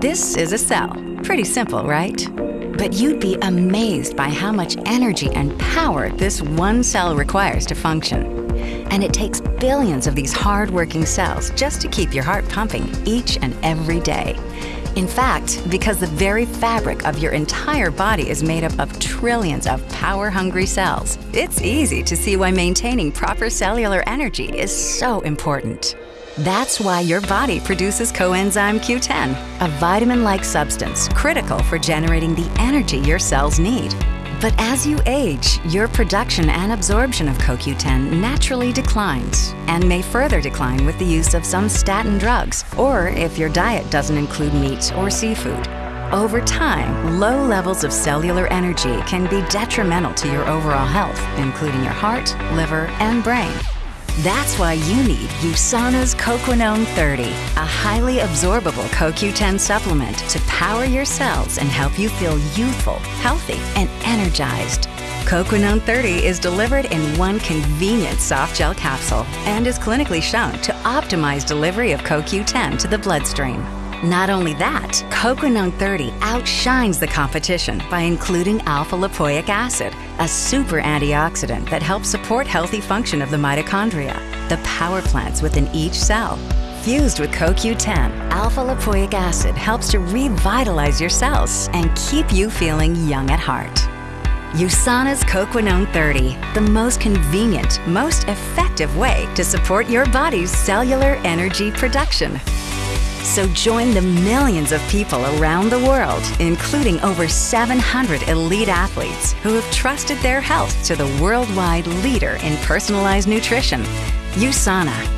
This is a cell. Pretty simple, right? But you'd be amazed by how much energy and power this one cell requires to function. And it takes billions of these hard-working cells just to keep your heart pumping each and every day. In fact, because the very fabric of your entire body is made up of trillions of power-hungry cells, it's easy to see why maintaining proper cellular energy is so important. That's why your body produces coenzyme Q10, a vitamin-like substance critical for generating the energy your cells need. But as you age, your production and absorption of CoQ10 naturally declines and may further decline with the use of some statin drugs or if your diet doesn't include meat or seafood. Over time, low levels of cellular energy can be detrimental to your overall health, including your heart, liver, and brain. That's why you need USANA's Coquinone 30, a highly absorbable CoQ10 supplement to power your cells and help you feel youthful, healthy, and energized. Coquinone 30 is delivered in one convenient soft gel capsule and is clinically shown to optimize delivery of CoQ10 to the bloodstream. Not only that, Coquinone 30 outshines the competition by including alpha lipoic acid, a super antioxidant that helps support healthy function of the mitochondria, the power plants within each cell. Fused with CoQ10, alpha lipoic acid helps to revitalize your cells and keep you feeling young at heart. USANA's Coquinone 30, the most convenient, most effective way to support your body's cellular energy production. So join the millions of people around the world, including over 700 elite athletes who have trusted their health to the worldwide leader in personalized nutrition, USANA.